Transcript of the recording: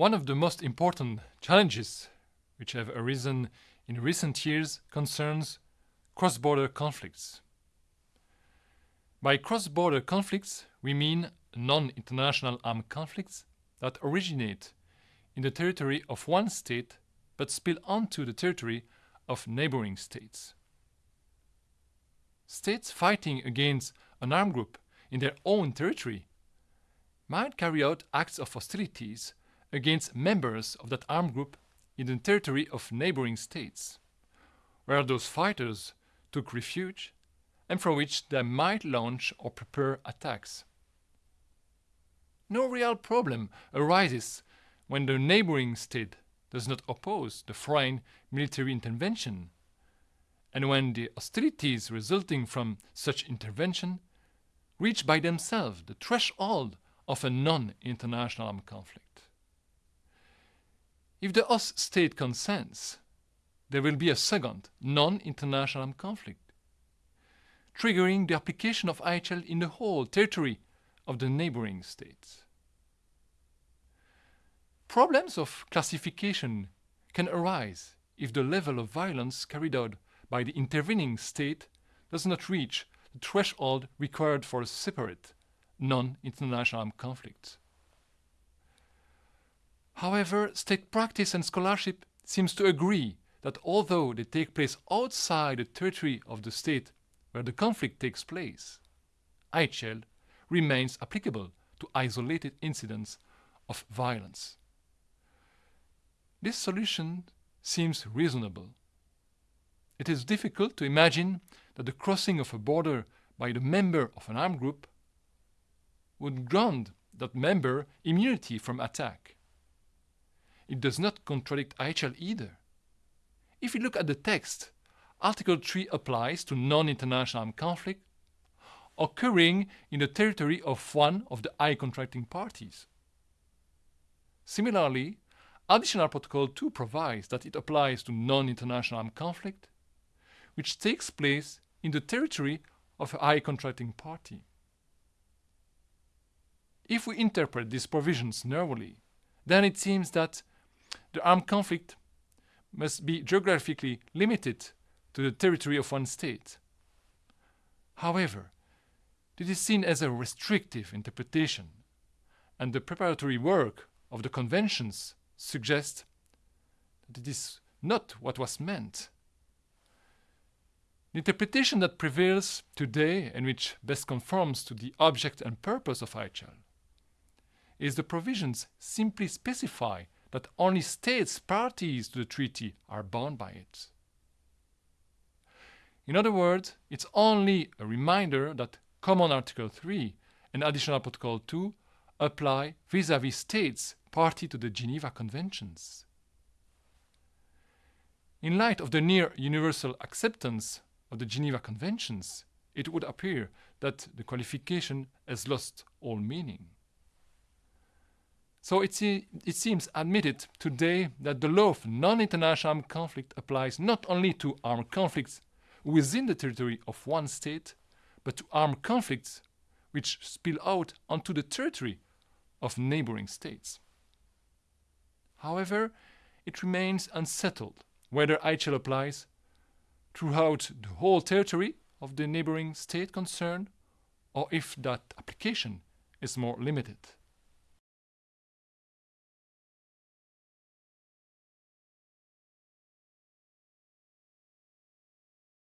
One of the most important challenges which have arisen in recent years concerns cross-border conflicts. By cross-border conflicts, we mean non-international armed conflicts that originate in the territory of one state but spill onto the territory of neighboring states. States fighting against an armed group in their own territory might carry out acts of hostilities against members of that armed group in the territory of neighboring states, where those fighters took refuge and from which they might launch or prepare attacks. No real problem arises when the neighboring state does not oppose the foreign military intervention, and when the hostilities resulting from such intervention reach by themselves the threshold of a non-international armed conflict. If the host state consents, there will be a second non-international armed conflict, triggering the application of IHL in the whole territory of the neighboring states. Problems of classification can arise if the level of violence carried out by the intervening state does not reach the threshold required for a separate, non-international armed conflict. However, state practice and scholarship seems to agree that although they take place outside the territory of the state where the conflict takes place, IHL remains applicable to isolated incidents of violence. This solution seems reasonable. It is difficult to imagine that the crossing of a border by the member of an armed group would grant that member immunity from attack. It does not contradict IHL either. If we look at the text, Article 3 applies to non-international armed conflict occurring in the territory of one of the High contracting parties. Similarly, Additional Protocol 2 provides that it applies to non-international armed conflict, which takes place in the territory of a High contracting party. If we interpret these provisions narrowly, then it seems that the armed conflict must be geographically limited to the territory of one state. However, this is seen as a restrictive interpretation, and the preparatory work of the conventions suggests that it is not what was meant. The interpretation that prevails today and which best conforms to the object and purpose of IHL is the provisions simply specify that only states parties to the treaty are bound by it. In other words, it's only a reminder that Common Article 3 and Additional Protocol 2 apply vis-à-vis -vis states party to the Geneva Conventions. In light of the near universal acceptance of the Geneva Conventions, it would appear that the qualification has lost all meaning. So it, se it seems admitted today that the law of non-international armed conflict applies not only to armed conflicts within the territory of one state, but to armed conflicts which spill out onto the territory of neighboring states. However, it remains unsettled whether IHL applies throughout the whole territory of the neighboring state concerned or if that application is more limited.